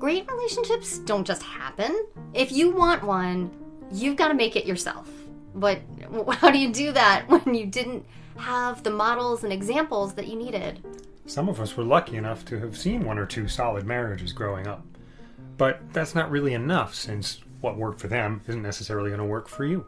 Great relationships don't just happen. If you want one, you've got to make it yourself. But how do you do that when you didn't have the models and examples that you needed? Some of us were lucky enough to have seen one or two solid marriages growing up. But that's not really enough since what worked for them isn't necessarily going to work for you.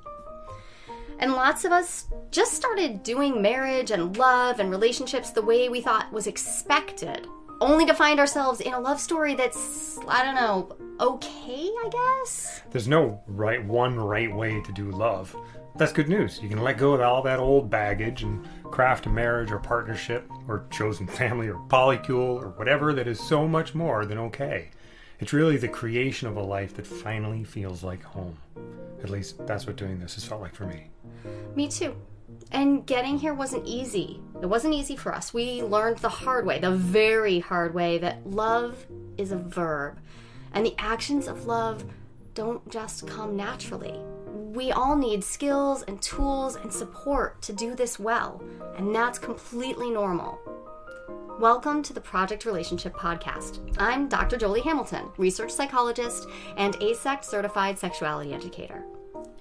And lots of us just started doing marriage and love and relationships the way we thought was expected, only to find ourselves in a love story that's, I don't know, okay, I guess? There's no right one right way to do love. That's good news. You can let go of all that old baggage and craft a marriage or partnership or chosen family or polycule or whatever that is so much more than okay. It's really the creation of a life that finally feels like home. At least that's what doing this has felt like for me. Me too. And getting here wasn't easy. It wasn't easy for us. We learned the hard way, the very hard way, that love is a verb. And the actions of love don't just come naturally. We all need skills and tools and support to do this well, and that's completely normal. Welcome to the Project Relationship Podcast. I'm Dr. Jolie Hamilton, research psychologist and AASECT certified sexuality educator.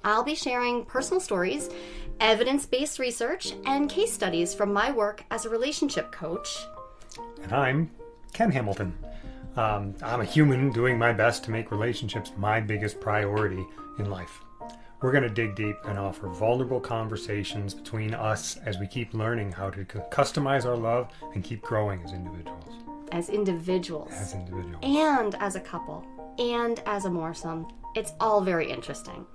I'll be sharing personal stories, evidence based research, and case studies from my work as a relationship coach. And I'm Ken Hamilton. Um, I'm a human doing my best to make relationships my biggest priority in life. We're going to dig deep and offer vulnerable conversations between us as we keep learning how to customize our love and keep growing as individuals. As individuals. As individuals. And as a couple. And as a moresome. It's all very interesting.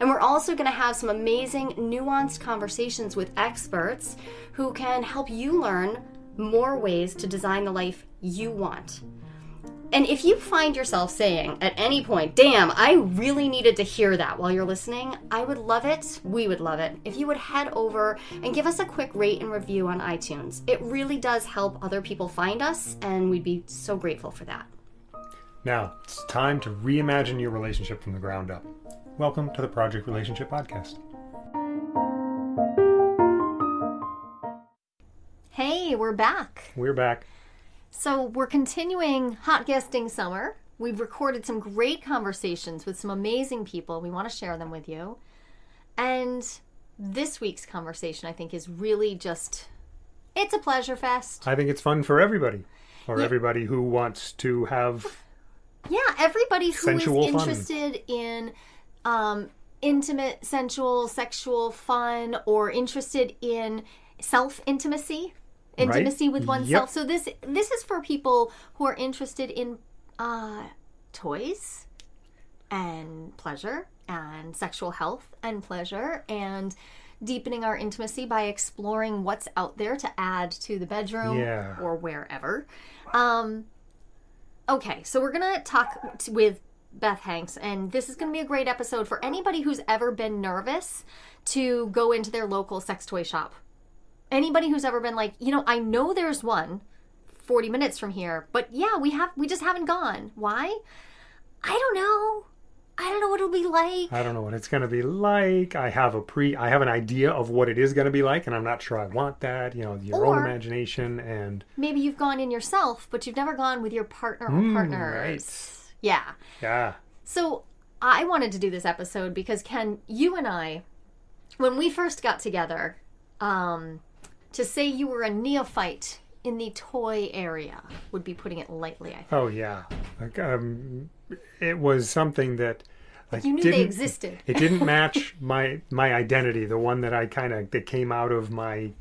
And we're also going to have some amazing, nuanced conversations with experts who can help you learn more ways to design the life you want. And if you find yourself saying at any point, damn, I really needed to hear that while you're listening, I would love it, we would love it, if you would head over and give us a quick rate and review on iTunes. It really does help other people find us, and we'd be so grateful for that. Now, it's time to reimagine your relationship from the ground up. Welcome to the Project Relationship Podcast. Hey, we're back. We're back. So, we're continuing hot guesting summer. We've recorded some great conversations with some amazing people. We want to share them with you. And this week's conversation, I think, is really just it's a pleasure fest. I think it's fun for everybody, or Yeah. everybody who wants to have. Yeah, everybody who is Sensual fun. interested in um, intimate, sensual, sexual fun, or interested in self intimacy, intimacy with oneself. Yep. So this this is for people who are interested in uh, toys and pleasure and sexual health and pleasure and deepening our intimacy by exploring what's out there to add to the bedroom Yeah. or wherever. Um, okay, so we're gonna talk t- with Beth Hanks, and this is gonna be a great episode for anybody who's ever been nervous to go into their local sex toy shop. Anybody who's ever been like, you know, I know there's one 40 minutes from here, but yeah, we have we just haven't gone. Why? I don't know. I don't know what it'll be like. I don't know what it's going to be like. I have a pre. I have an idea of what it is going to be like, and I'm not sure I want that. You know, your own imagination and Maybe you've gone in yourself, but you've never gone with your partner or Mm, partners. right. Yeah. yeah. So I wanted to do this episode because Ken, you and I, when we first got together, um, to say you were a neophyte in the toy area would be putting it lightly. I think Oh yeah. Like, um, it was something that. Like, you knew they existed. it didn't match my my identity, the one that I kind of that came out of my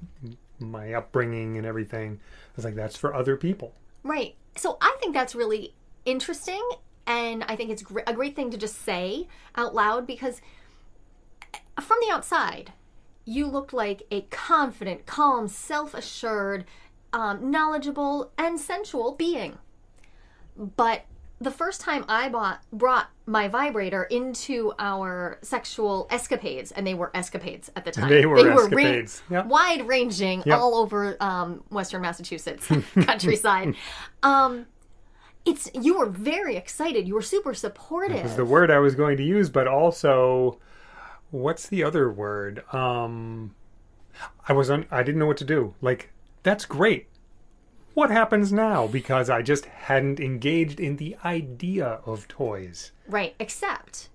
my upbringing and everything. I was like, that's for other people. Right. So I think that's really interesting. And I think it's gr- a great thing to just say out loud because from the outside, you looked like a confident, calm, self assured, um, knowledgeable, and sensual being. But the first time I bought brought my vibrator into our sexual escapades, and they were escapades at the time. They were escapades. Yep. wide ranging, Yep. all over um, Western Massachusetts countryside. um, it's you were very excited. You were super supportive. was the word I was going to use, but also, what's the other word? Um, I was un- I didn't know what to do. Like That's great. What happens now? Because I just hadn't engaged in the idea of toys. Right, except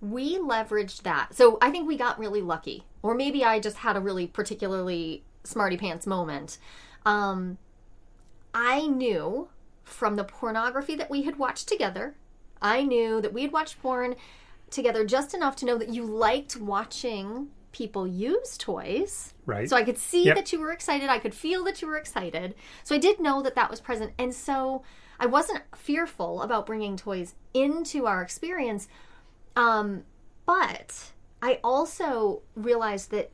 we leveraged that. So I think we got really lucky. Or maybe I just had a really particularly smarty pants moment. Um, I knew from the pornography that we had watched together, I knew that we had watched porn together just enough to know that you liked watching people use toys. Right. So I could see Yep. that you were excited. I could feel that you were excited. So I did know that that was present. And so I wasn't fearful about bringing toys into our experience. Um, but I also realized that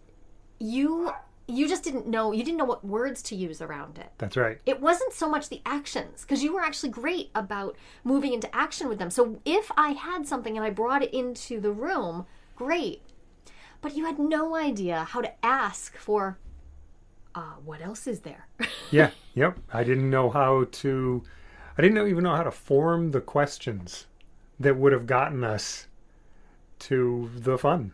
you you just didn't know you didn't know what words to use around it That's right. it wasn't so much the actions because you were actually great about moving into action with them. So if I had something and I brought it into the room, great. But you had no idea how to ask for uh, what else is there? Yeah. yep. I didn't know how to. I didn't even know how to form the questions that would have gotten us to the fun.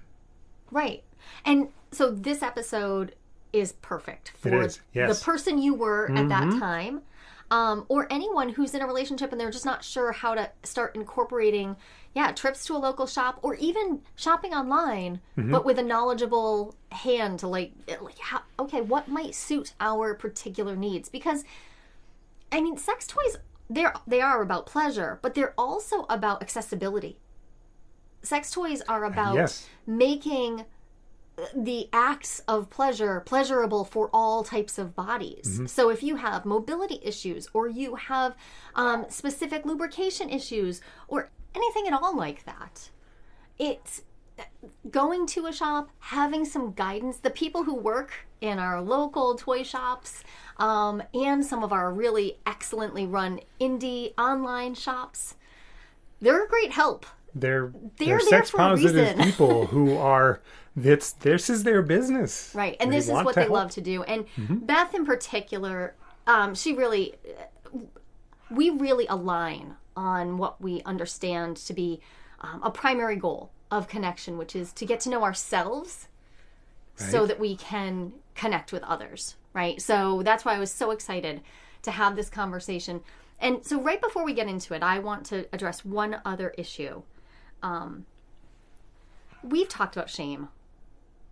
right. And so this episode is perfect for is, yes. Mm-hmm. the person you were at that time. Um, or anyone who's in a relationship and they're just not sure how to start incorporating, yeah, trips to a local shop or even shopping online, Mm-hmm. but with a knowledgeable hand to like, like how, okay, what might suit our particular needs? Because, I mean, sex toys they're they are about pleasure, but they're also about accessibility. Sex toys are about Yes. making the acts of pleasure pleasurable for all types of bodies. Mm-hmm. So if you have mobility issues or you have um, specific lubrication issues or anything at all like that, it's going to a shop, having some guidance. The people who work in our local toy shops um, and some of our really excellently run indie online shops, they're a great help. They're They're they're, there sex positive people who are that's this is their business. Right. And They this is what they help. Mm-hmm. love to do. And Beth, in particular, um, she really, we really align on what we understand to be um, a primary goal of connection, which is to get to know ourselves so that we can connect with others. Right. So that's why I was so excited to have this conversation. And so, right before we get into it, I want to address one other issue. Um, we've talked about shame.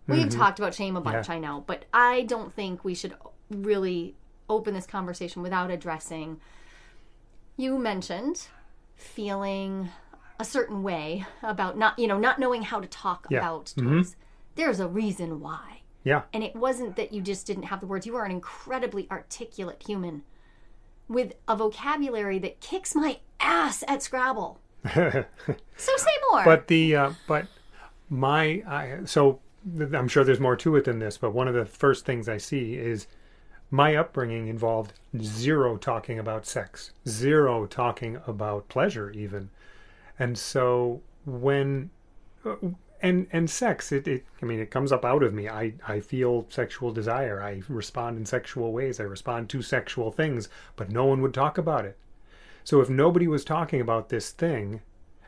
We've talked about shame a bunch, Mm-hmm. Yeah. I know, but I don't think we should really open this conversation without addressing. You mentioned feeling a certain way about not, you know, not knowing how to talk Yeah. about Mhm. toys. There's a reason why. Yeah. And it wasn't that you just didn't have the words. You are an incredibly articulate human with a vocabulary that kicks my ass at Scrabble. So say more. But the uh, but my I, so I'm sure there's more to it than this. But one of the first things I see is my upbringing involved zero talking about sex, zero talking about pleasure, even. And so when uh, and and sex, it, it I mean it comes up out of me. I I feel sexual desire. I respond in sexual ways. I respond to sexual things, but no one would talk about it. So if nobody was talking about this thing,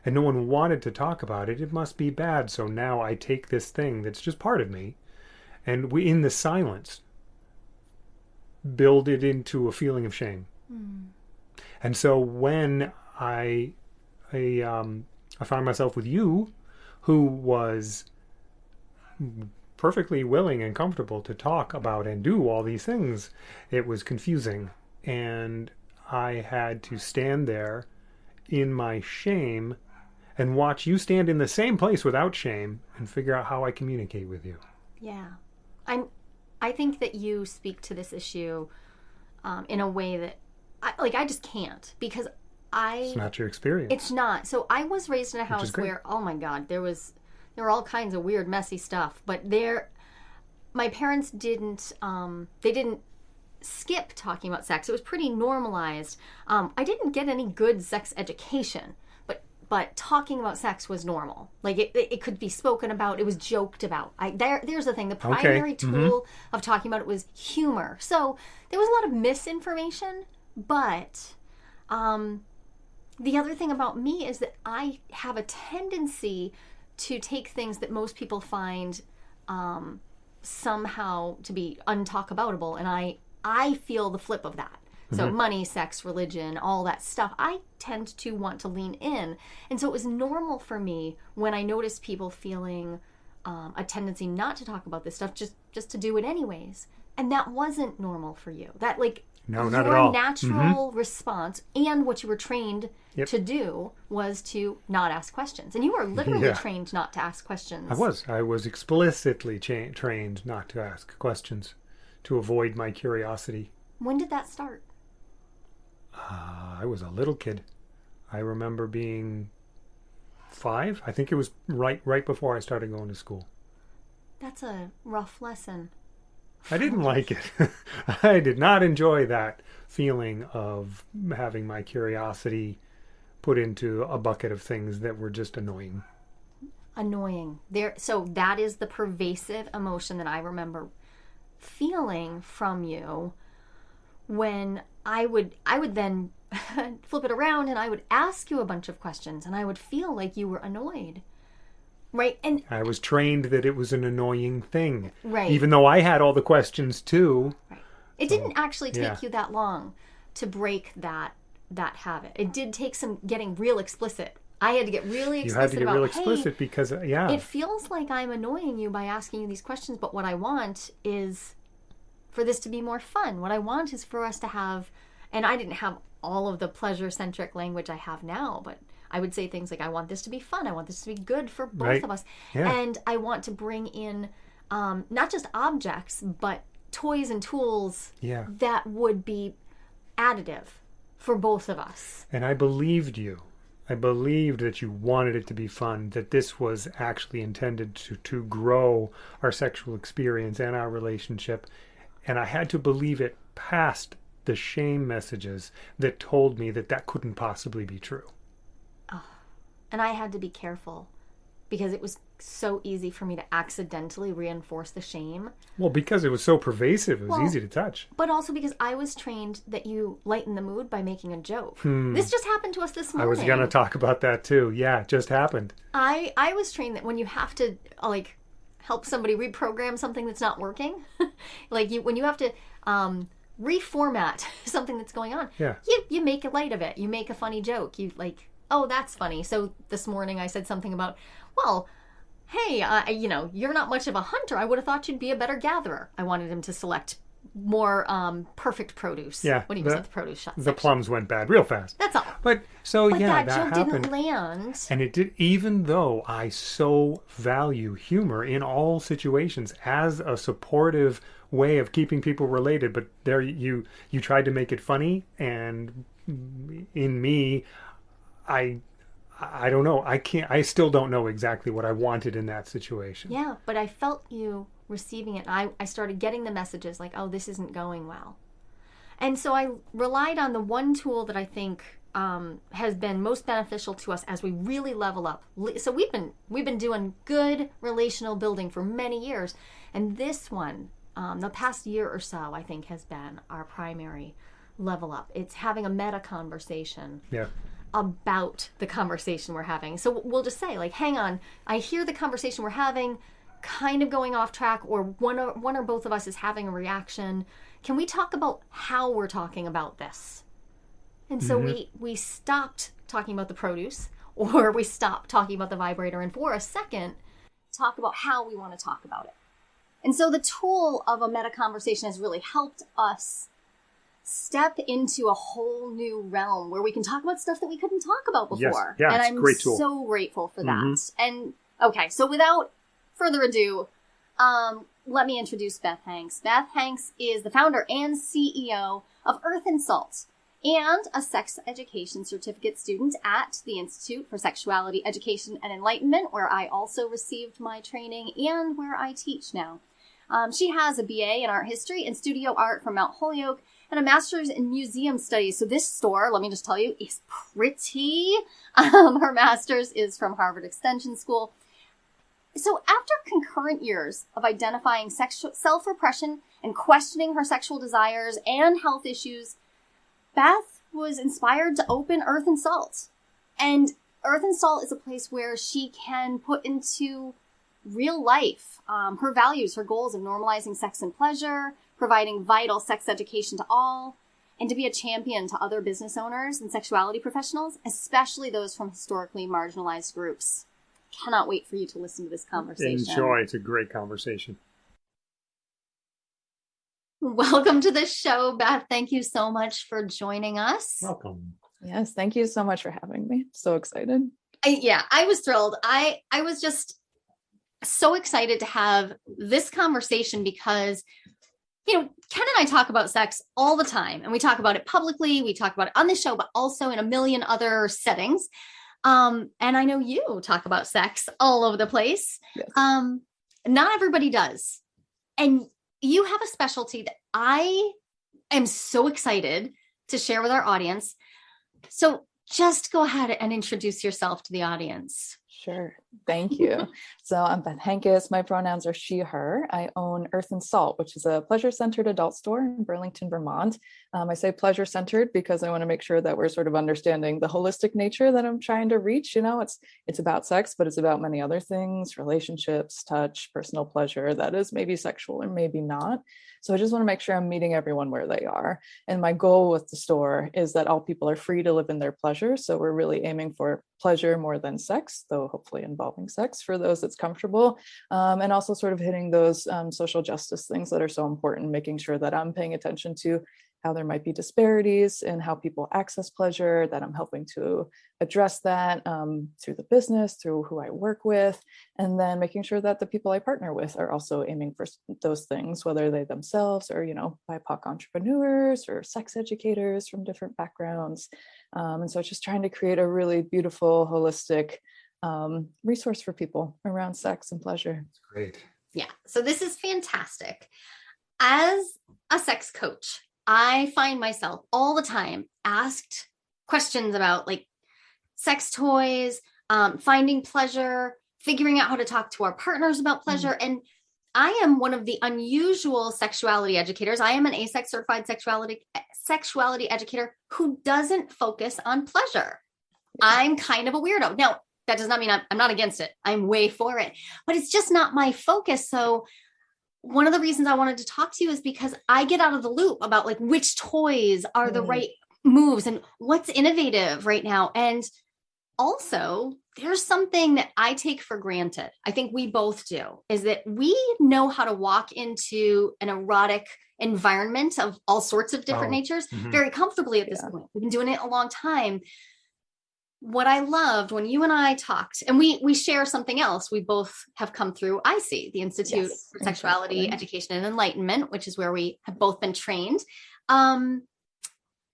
and no one wanted to talk about it, it must be bad. So now I take this thing that's just part of me, and we, in the silence, build it into a feeling of shame. And so when I, I, um, I found myself with you, who was perfectly willing and comfortable to talk about and do all these things, it was confusing, and I had to stand there in my shame and watch you stand in the same place without shame and figure out how I communicate with you. Yeah, I'm. I think that you speak to this issue um, in a way that, I, like, I just can't because I. It's not your experience. It's not. So I was raised in a house where, oh my God, there was, there were all kinds of weird, messy stuff. But there, my parents didn't. Um, they didn't skip talking about sex. It was pretty normalized. Um, I didn't get any good sex education, but talking about sex was normal. Like it, it, could be spoken about. It was joked about. I there there's the thing. The primary tool of talking about it was humor. So there was a lot of misinformation, but um, the other thing about me is that I have a tendency to take things that most people find um, somehow to be untalkaboutable, and I I feel the flip of that. So money, sex, religion, all that stuff, I tend to want to lean in. And so it was normal for me when I noticed people feeling um, a tendency not to talk about this stuff, just just to do it anyways. And that wasn't normal for you. That like No, not at all. natural response and what you were trained Yep. to do was to not ask questions. And you were literally Yeah. trained not to ask questions. I was. I was explicitly cha- trained not to ask questions, to avoid my curiosity. When did that start? Uh, I was a little kid. I remember being five. I think it was right right before I started going to school. That's a rough lesson. I didn't like it. I did not enjoy that feeling of having my curiosity put into a bucket of things that were just annoying. Annoying. There so that is the pervasive emotion that I remember feeling from you when I would I would then flip it around and I would ask you a bunch of questions and I would feel like you were annoyed. Right? And I was trained that it was an annoying thing. Right. Even though I had all the questions too. Right. It didn't actually take yeah. you that long to break that that habit. It did take some getting real explicit. I had to get really You explicit had to get about, real "Hey, explicit because, uh, yeah. it feels like I'm annoying you by asking you these questions, but what I want is for this to be more fun. What I want is for us to have, and I didn't have all of the pleasure centric language I have now, but I would say things like, I want this to be fun. I want this to be good for both Right. of us. Yeah. And I want to bring in um, not just objects, but toys and tools yeah. that would be additive for both of us. And I believed you. I believed that you wanted it to be fun, that this was actually intended to, to grow our sexual experience and our relationship. And I had to believe it past the shame messages that told me that that couldn't possibly be true. Oh, And I had to be careful because it was so easy for me to accidentally reinforce the shame, Well, because it was so pervasive, it was Well, easy to touch. but also because I was trained that you lighten the mood by making a joke. This just happened to us this Hmm. I was going to talk about that too. Yeah, it just happened. I I was trained that when you have to like help somebody reprogram something that's not working, like you when you have to um, reformat something that's going on, Yeah. you you make a light of it. You make a funny joke. You like, oh, that's funny. So this morning I said something about, well. Hey, uh, you know, you're not much of a hunter. I would have thought you'd be a better gatherer. I wanted him to select more um, perfect produce. Yeah, when he the- was at the produce shop. The section. plums went bad real fast. That's all. But so, But yeah, that, that, joke happened. didn't land. And it did, even though I so value humor in all situations as a supportive way of keeping people related, but there you you tried to make it funny, and in me, I I don't know. I can't. I still don't know exactly what I wanted in that situation. Yeah, but I felt you receiving it. I, I started getting the messages like, oh, this isn't going well. And so I relied on the one tool that I think um, has been most beneficial to us as we really level up. So we've been we've been doing good relational building for many years, and this one, um, the past year or so, I think has been our primary level up. It's having a meta conversation Yeah. about the conversation we're having. So we'll just say, like, hang on, I hear the conversation we're having kind of going off track, or one or one or both of us is having a reaction. Can we talk about how we're talking about this? And so we we stopped talking about the produce, or we stopped talking about the vibrator, and for a second, talk about how we want to talk about it. And so the tool of a meta conversation has really helped us step into a whole new realm where we can talk about stuff that we couldn't talk about Yes. before. Yeah, and I'm great tool. Mm-hmm. so grateful for that. And okay, so without further ado, um, let me introduce Beth Hanks. Beth Hanks is the founder and CEO of Earth and Salt and a sex education certificate student at the Institute for Sexuality Education and Enlightenment, where I also received my training and where I teach now. Um, she has a BA in art history and studio art from Mount Holyoke and a master's in museum studies. So this store, let me just tell you, is pretty. Um, her master's is from Harvard Extension School. So after concurrent years of identifying sexual self-repression and questioning her sexual desires and health issues, Beth was inspired to open Earth and Salt. And Earth and Salt is a place where she can put into real life um, her values, her goals of normalizing sex and pleasure, providing vital sex education to all, and to be a champion to other business owners and sexuality professionals, especially those from historically marginalized groups. Cannot wait for you to listen to this conversation. Enjoy. It's a great conversation. Welcome to the show, Beth. Thank you so much for joining us. Welcome. Yes, thank you so much for having me. So excited. I, yeah, I was thrilled. I I was just so excited to have this conversation because you know, Ken and I talk about sex all the time and we talk about it publicly, we talk about it on the show, but also in a million other settings. Um, and I know you talk about sex all over the place. Yes. Um, not everybody does. And you have a specialty that I am so excited to share with our audience. So just go ahead and introduce yourself to the audience. Sure. Thank you. so I'm Beth Hankis. My pronouns are she, her. I own Earth and Salt, which is a pleasure centered adult store in Burlington, Vermont. Um, I say pleasure centered because I want to make sure that we're sort of understanding the holistic nature that I'm trying to reach. You know, it's it's about sex, but it's about many other things, relationships, touch, personal pleasure that is maybe sexual or maybe not. So I just want to make sure I'm meeting everyone where they are. And my goal with the store is that all people are free to live in their pleasure. So we're really aiming for pleasure more than sex, though hopefully involving sex for those that's comfortable. Um, and also sort of hitting those um, social justice things that are so important, making sure that I'm paying attention to how there might be disparities in how people access pleasure, that I'm helping to address that um, through the business, through who I work with, and then making sure that the people I partner with are also aiming for those things, whether they themselves are, you know, BIPOC entrepreneurs or sex educators from different backgrounds. Um, and so just trying to create a really beautiful, holistic um, resource for people around sex and pleasure. It's great. Yeah. So this is fantastic. As a sex coach, I find myself all the time asked questions about like sex toys, um, finding pleasure, figuring out how to talk to our partners about mm-hmm. pleasure. Mm-hmm. And I am one of the unusual sexuality educators. I am an AASECT certified sexuality sexuality educator who doesn't focus on pleasure. I'm kind of a weirdo. Now, that does not mean I'm, I'm not against it. I'm way for it, but it's just not my focus. So one of the reasons I wanted to talk to you is because I get out of the loop about like which toys are the mm. right moves and what's innovative right now. And also, there's something that I take for granted. I think we both do is that we know how to walk into an erotic environment of all sorts of different oh, natures mm-hmm. very comfortably at this yeah. point. We've been doing it a long time what I loved when you and I talked, and we we share something else. We both have come through ISEE, the Institute yes, for Sexuality, exactly. Education, and Enlightenment, which is where we have both been trained. Um,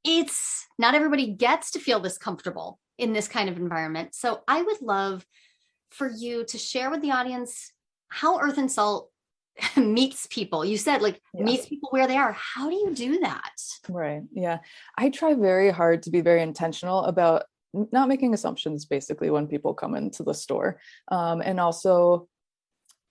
it's not everybody gets to feel this comfortable in this kind of environment. So I would love for you to share with the audience how Earth and Salt meets people. You said like yeah. meets people where they are. How do you do that? Right. Yeah. I try very hard to be very intentional about not making assumptions basically when people come into the store. Um, and also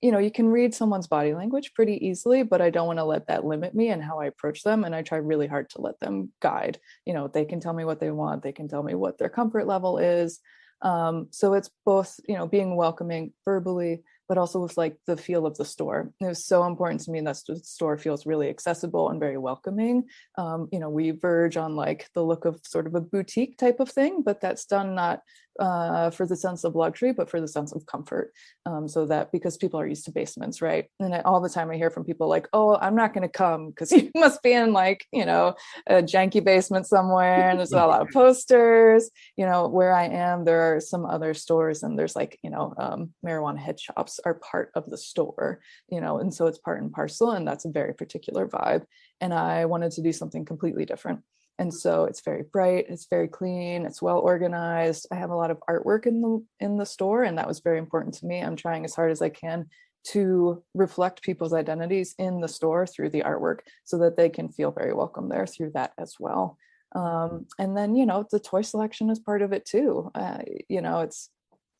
you know you can read someone's body language pretty easily but i don't want to let that limit me and how i approach them and i try really hard to let them guide. You know they can tell me what they want they can tell me what their comfort level is. Um, so it's both you know being welcoming verbally but also with like the feel of the store. It was so important to me that the store feels really accessible and very welcoming. Um, you know, we verge on like the look of sort of a boutique type of thing, but that's done not uh, for the sense of luxury, but for the sense of comfort. Um, so that because people are used to basements, right? And I, all the time I hear from people like, "Oh, I'm not going to come because you must be in like you know a janky basement somewhere, and there's a lot of posters." You know, where I am, there are some other stores, and there's like you know um, marijuana head shops are part of the store. You know, and so it's part and parcel, and that's a very particular vibe. And I wanted to do something completely different and so it's very bright it's very clean it's well organized. I have a lot of artwork in the in the store and that was very important to me. I'm trying as hard as i can to reflect people's identities in the store through the artwork so that they can feel very welcome there through that as well. Um, and then you know the toy selection is part of it too. Uh, you know it's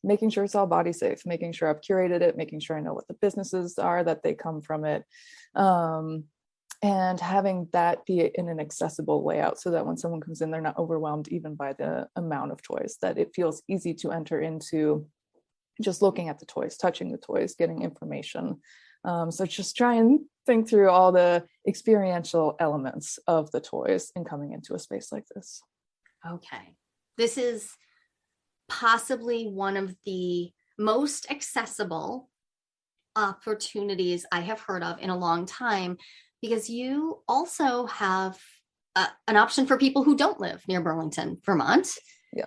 making sure it's all body safe making sure i've curated it making sure i know what the businesses are that they come from it. Um, and having that be in an accessible layout so that when someone comes in they're not overwhelmed even by the amount of toys that it feels easy to enter into just looking at the toys touching the toys getting information Um, so just try and think through all the experiential elements of the toys in coming into a space like this. Okay. This is possibly one of the most accessible opportunities I have heard of in a long time because you also have uh, an option for people who don't live near Burlington, Vermont. Yeah.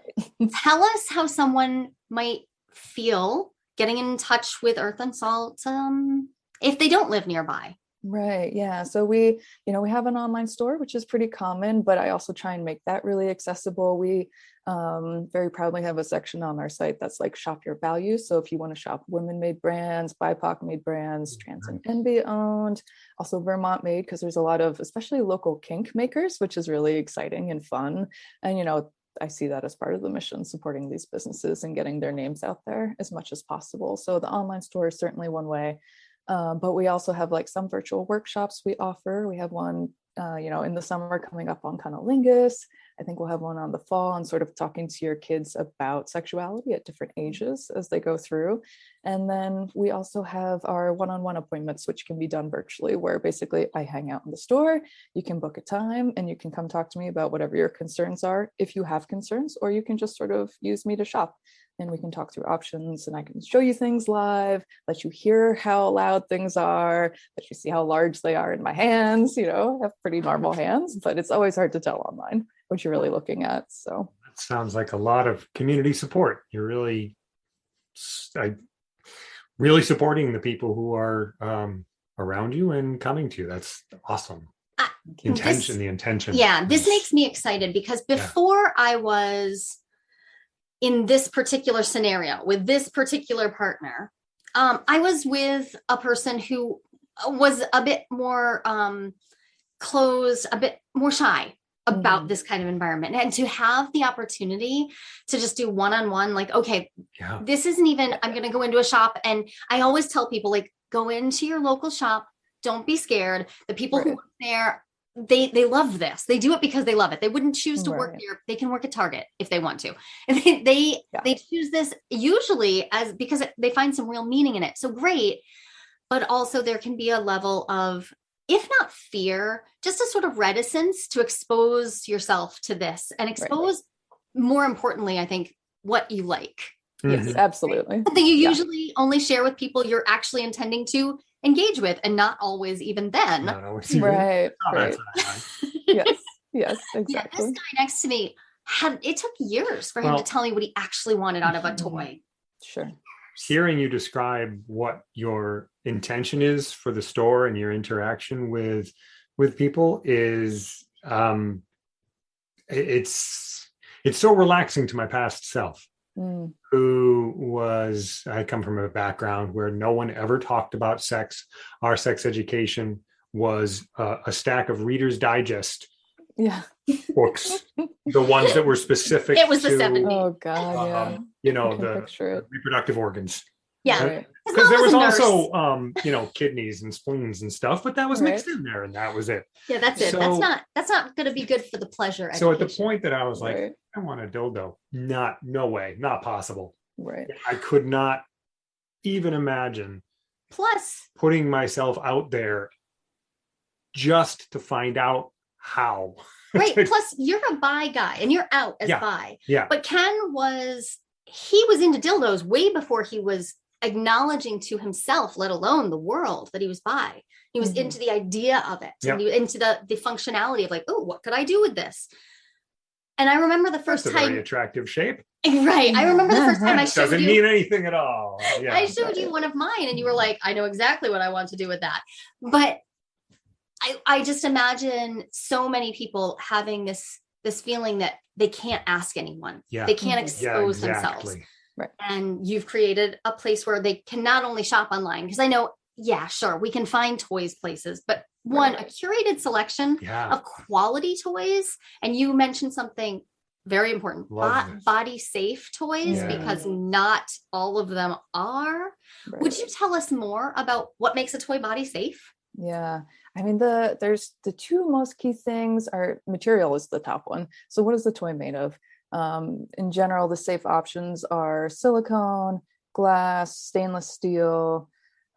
Tell us how someone might feel getting in touch with Earth and Salt um, if they don't live nearby. Right. Yeah. So we, you know, we have an online store, which is pretty common, but I also try and make that really accessible. We um, very proudly have a section on our site that's like shop your values. So if you want to shop women made brands, BIPOC made brands, trans and NB owned, also Vermont made, because there's a lot of, especially local kink makers, which is really exciting and fun. And, you know, I see that as part of the mission, supporting these businesses and getting their names out there as much as possible. So the online store is certainly one way. Um, but we also have like some virtual workshops we offer. We have one, uh, you know, in the summer coming up on cunnilingus. I think we'll have one on the fall and sort of talking to your kids about sexuality at different ages as they go through. And then we also have our one-on-one appointments, which can be done virtually, where basically I hang out in the store, you can book a time and you can come talk to me about whatever your concerns are, if you have concerns, or you can just sort of use me to shop and we can talk through options and I can show you things live, let you hear how loud things are, let you see how large they are in my hands, you know, I have pretty normal hands, but it's always hard to tell online what you're really looking at. So that sounds like a lot of community support. You're really, I, really supporting the people who are um, around you and coming to you. That's awesome. the intention, this, the intention. Yeah, this makes me excited because before yeah. I was in this particular scenario with this particular partner, um, I was with a person who was a bit more um, closed, a bit more shy about mm. this kind of environment and to have the opportunity to just do one-on-one like okay yeah. this isn't even i'm going to go into a shop and i always tell people like go into your local shop don't be scared the people right. who work there they they love this they do it because they love it they wouldn't choose to right. work here they can work at target if they want to and they they, yeah. they choose this usually as because they find some real meaning in it so great but also there can be a level of if not fear just a sort of reticence to expose yourself to this and expose right. more importantly i think what you like yes mm-hmm. absolutely something you yeah. usually only share with people you're actually intending to engage with and not always even then. Not always right, right. yes yes exactly yeah, this guy next to me had it took years for him well, to tell me what he actually wanted out of a mm-hmm. toy. Sure. Hearing you describe what your intention is for the store and your interaction with with people is um it's it's so relaxing to my past self mm. who was I come from a background where no one ever talked about sex. Our sex education was uh, a stack of Reader's Digest yeah. books, the ones that were specific. It was to, the 70s. Oh God, yeah. Um, you know the reproductive organs. Yeah. Because there was also, um, you know, kidneys and spleens and stuff, but that was right. mixed in there, and that was it. Yeah, that's it. So, that's not that's not going to be good for the pleasure. So at the point that I was like, right. I want a dildo, not no way, not possible. Right. I could not even imagine. Plus, putting myself out there just to find out how. right. Plus, you're a bi guy, and you're out as yeah. bi. Yeah. But Ken was he was into dildos way before he was acknowledging to himself, let alone the world, that he was bi. He was mm-hmm. into the idea of it, yep. into the the functionality of like, oh, what could I do with this? And I remember the first That's time. very attractive shape. Right. I remember the first time I showed Doesn't you. mean anything at all. Yeah. I showed you one of mine, and you were like, "I know exactly what I want to do with that." But I, I just imagine so many people having this this feeling that they can't ask anyone. Yeah. They can't expose yeah, exactly. themselves. Right. And you've created a place where they can not only shop online, because I know, yeah, sure, we can find toys places, but one, right. a curated selection yeah. of quality toys. And you mentioned something very important Bo- body safe toys yeah. because not all of them are. Right. Would you tell us more about what makes a toy body safe? Yeah. I mean the there's the two most key things are material is the top one. So what is the toy made of? Um, in general, the safe options are silicone, glass, stainless steel,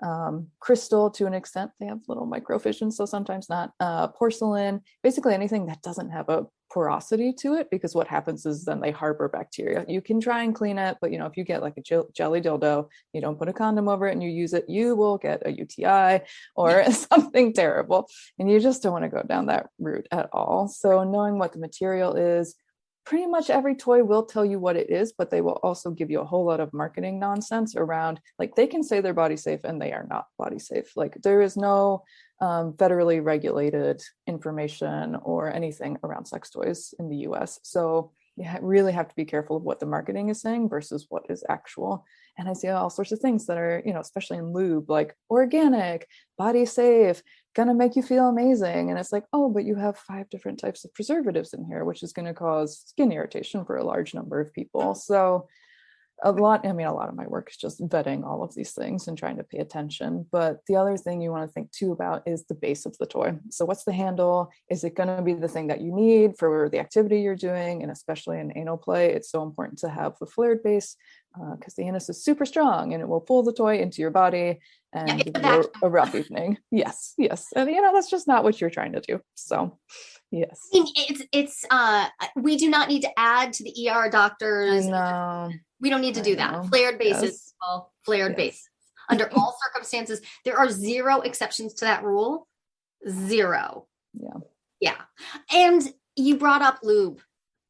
um, crystal to an extent. They have little microfissions, so sometimes not. Uh, porcelain, basically anything that doesn't have a porosity to it, because what happens is then they harbor bacteria. You can try and clean it, but you know if you get like a jelly dildo, you don't put a condom over it and you use it, you will get a UTI or something terrible, and you just don't want to go down that route at all. So knowing what the material is, pretty much every toy will tell you what it is, but they will also give you a whole lot of marketing nonsense around like they can say they're body safe and they are not body safe. Like there is no um, federally regulated information or anything around sex toys in the US. So you really have to be careful of what the marketing is saying versus what is actual. And I see all sorts of things that are, you know, especially in lube, like organic, body safe, gonna make you feel amazing. And it's like, oh, but you have five different types of preservatives in here, which is gonna cause skin irritation for a large number of people. So a lot i mean a lot of my work is just vetting all of these things and trying to pay attention. But the other thing you want to think too about is the base of the toy. So what's the handle? Is it going to be the thing that you need for the activity you're doing? And especially in anal play it's so important to have the flared base because uh, the anus is super strong and it will pull the toy into your body and give you a, rough evening. Yes yes. And you know that's just not what you're trying to do. So yes. It's it's uh we do not need to add to the er doctors no we don't need to do that. Flared bases, yes. well, flared yes. bases. Under all circumstances, there are zero exceptions to that rule. Zero. Yeah. Yeah. And you brought up lube.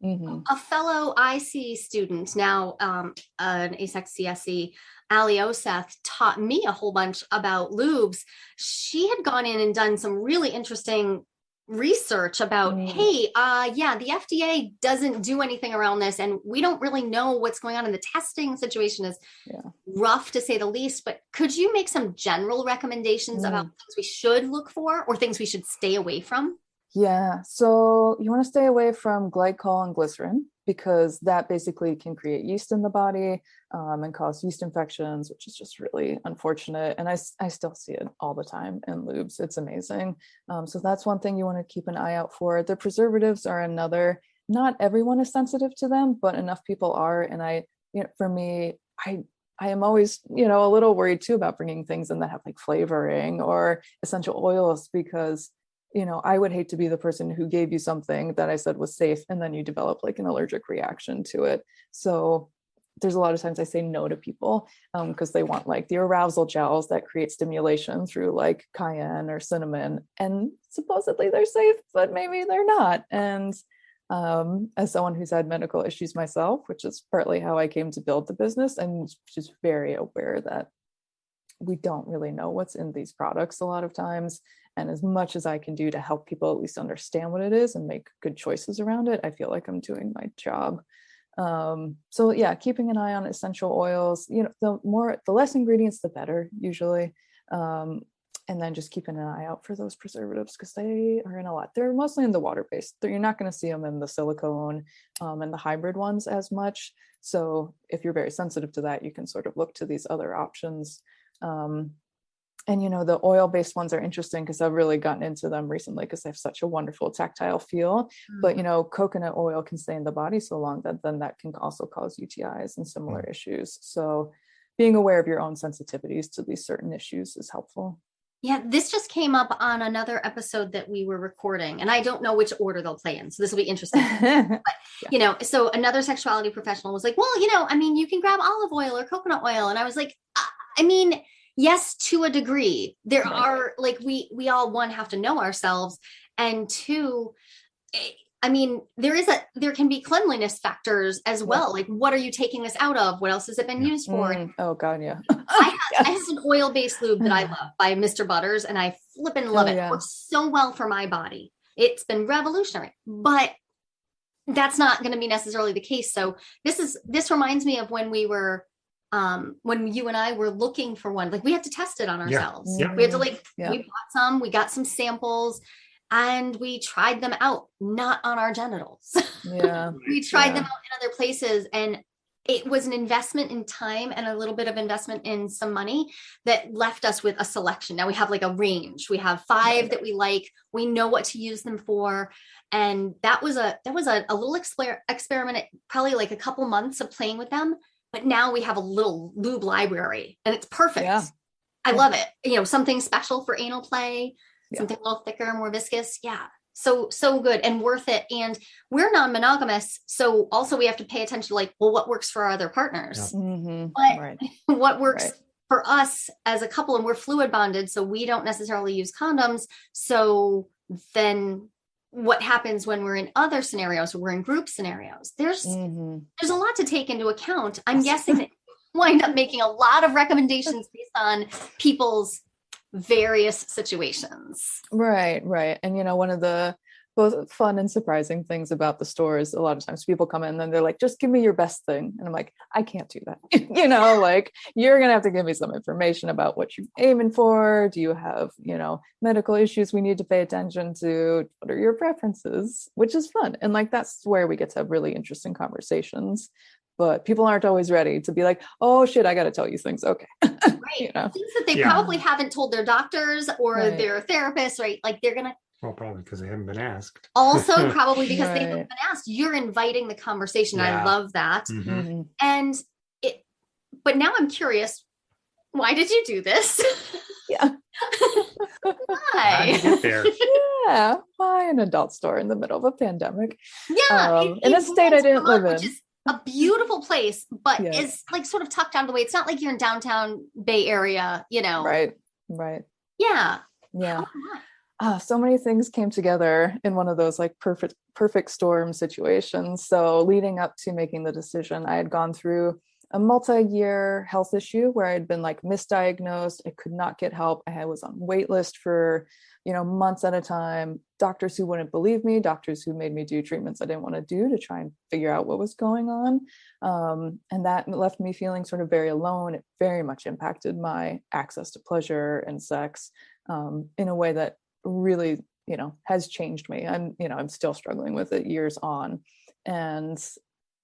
Mm-hmm. A fellow ISEE student, now um, an AASECT CSE, Ali Oseth, taught me a whole bunch about lubes. She had gone in and done some really interesting research about mm. hey uh yeah the fda doesn't do anything around this and we don't really know what's going on in the testing situation is yeah. rough to say the least but could you make some general recommendations mm. about things we should look for or things we should stay away from yeah so you want to stay away from glycol and glycerin because that basically can create yeast in the body um, and cause yeast infections, which is just really unfortunate. And I, I still see it all the time in lubes. It's amazing. Um, so that's one thing you want to keep an eye out for. The preservatives are another. Not everyone is sensitive to them, but enough people are. And I, you know, for me, I I am always, you know, a little worried too about bringing things in that have like flavoring or essential oils because you know, I would hate to be the person who gave you something that I said was safe and then you develop like an allergic reaction to it. So there's a lot of times I say no to people because um, they want like the arousal gels that create stimulation through like cayenne or cinnamon. And supposedly they're safe, but maybe they're not. And um, as someone who's had medical issues myself, which is partly how I came to build the business, and just very aware that we don't really know what's in these products a lot of times and as much as i can do to help people at least understand what it is and make good choices around it i feel like i'm doing my job. Um, so yeah keeping an eye on essential oils you know the more the less ingredients the better usually. Um, and then just keeping an eye out for those preservatives because they are in a lot. They're mostly in the water based you're not going to see them in the silicone um, and the hybrid ones as much. So if you're very sensitive to that you can sort of look to these other options. Um, and you know the oil based ones are interesting because i've really gotten into them recently because they have such a wonderful tactile feel mm-hmm. but you know coconut oil can stay in the body so long that then that can also cause utis and similar mm-hmm. issues so being aware of your own sensitivities to these certain issues is helpful yeah this just came up on another episode that we were recording and i don't know which order they'll play in so this will be interesting but yeah. you know so another sexuality professional was like well you know i mean you can grab olive oil or coconut oil and i was like i mean yes to a degree there right. are like we we all one have to know ourselves and two eh, I mean, there is a there can be cleanliness factors as well. Like, what are you taking this out of? What else has it been used for? Mm, oh God, yeah. I, have, yes. I have an oil based lube that I love by Mr. Butters, and I flip and love oh, it. Yeah. it. Works so well for my body. It's been revolutionary, but that's not going to be necessarily the case. So this is this reminds me of when we were um, when you and I were looking for one, like we had to test it on ourselves. Yeah. We had to like, yeah. we bought some, we got some samples and we tried them out, not on our genitals. Yeah. we tried yeah. them out in other places and it was an investment in time and a little bit of investment in some money that left us with a selection. Now we have like a range. We have five that we like. We know what to use them for. And that was a that was a, a little exper- experiment, probably like a couple months of playing with them but now we have a little lube library and it's perfect. Yeah. I love it. You know, something special for anal play, Yeah. something a little thicker, more viscous. Yeah. So so good and worth it. And we're non-monogamous. So also we have to pay attention to like, well, what works for our other partners? Mhm, But- right. what works Right. for us as a couple and we're fluid bonded so we don't necessarily use condoms so then what happens when we're in other scenarios we're in group scenarios there's Mhm. there's a lot to take into account i'm guessing that wind up making a lot of recommendations based on people's various situations Right, right. And you know, one of the both fun and surprising things about the stores. a lot of times people come in and they're like, just give me your best thing. And I'm like, I can't do that. you know, like you're gonna have to give me some information about what you're aiming for. Do you have, you know, medical issues we need to pay attention to? What are your preferences? Which is fun. And like that's where we get to have really interesting conversations. But people aren't always ready to be like, oh shit, I gotta tell you things. Okay. right You know. things that they Yeah. probably haven't told their doctors or Right. their therapists right like they're gonna Well, probably because they haven't been asked. also probably because they haven't been asked you're inviting the conversation i love that Mhm. Mhm. and it but now i'm curious why did you do this Yeah. Why did you get there? Yeah. Why an adult store in the middle of a pandemic? yeah Um, in a state I didn't live which in. is a beautiful place but Yeah. is like sort of tucked out of the way it's not like you're in downtown bay area you know Right. Right. yeah Yeah. Ah, so many things came together in one of those like perfect perfect storm situations. So leading up to making the decision, I had gone through a multi-year health issue where I had been like misdiagnosed. I could not get help. I was on wait list for, you know, months at a time. Doctors who wouldn't believe me, doctors who made me do treatments I didn't want to do to try and figure out what was going on. Um, and that left me feeling sort of very alone. It very much impacted my access to pleasure and sex um, in a way that really you know has changed me i'm you know i'm still struggling with it years on. And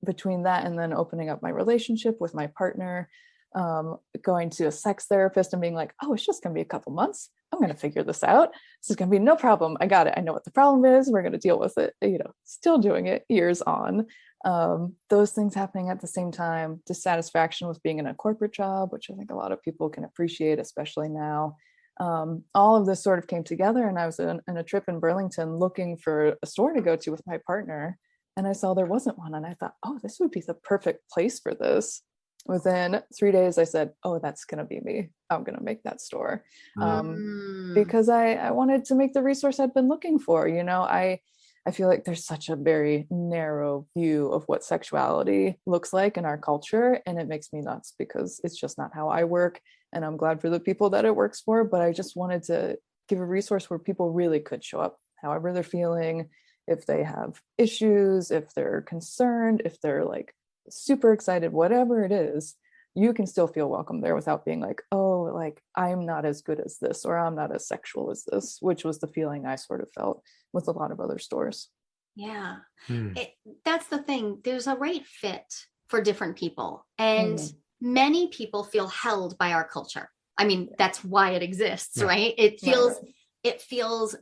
between that and then opening up my relationship with my partner um, going to a sex therapist and being like oh it's just to be a couple months. I'm to figure this out. This is to be no problem. I got it. I know what the problem is. We're to deal with it. You know still doing it years on. Um, those things happening at the same time dissatisfaction with being in a corporate job which i think a lot of people can appreciate especially now um, all of this sort of came together and i was in, a trip in burlington looking for a store to go to with my partner and i saw there wasn't one and i thought oh this would be the perfect place for this within three days i said oh that's going to be me i'm going to make that store um, Mm. because I, I wanted to make the resource I'd been looking for. You know, I I feel like there's such a very narrow view of what sexuality looks like in our culture, and it makes me nuts because it's just not how I work. And I'm glad for the people that it works for, but I just wanted to give a resource where people really could show up, however they're feeling, if they have issues, if they're concerned, if they're like super excited, whatever it is, you can still feel welcome there without being like, oh, like I'm not as good as this or I'm not as sexual as this, which was the feeling I sort of felt with a lot of other stores. yeah Hmm. it, that's the thing there's a right fit for different people and Mhm. Many people feel held by our culture. I mean that's why it exists Yeah. right? It feels right. it feels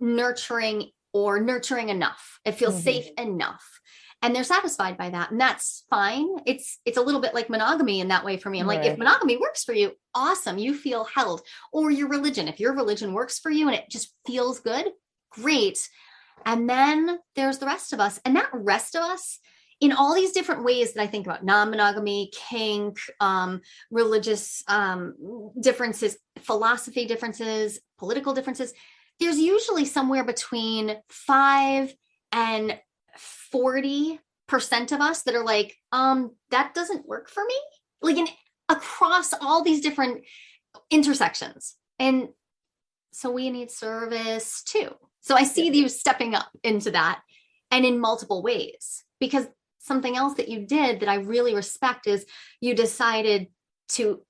nurturing or nurturing enough. It feels Mhm. safe enough. And they're satisfied by that and that's fine. It's it's a little bit like monogamy in that way for me. I'm like if monogamy works for you awesome you feel held. Or your religion if your religion works for you and it just feels good great. And then there's the rest of us and that rest of us in all these different ways that i think about non-monogamy kink um, religious um, differences philosophy differences political differences there's usually somewhere between 5 and 40 percent of us that are like um that doesn't work for me? Like in across all these different intersections. And so we need service too. So i see you stepping up into that and in multiple ways because something else that you did that i really respect is you decided to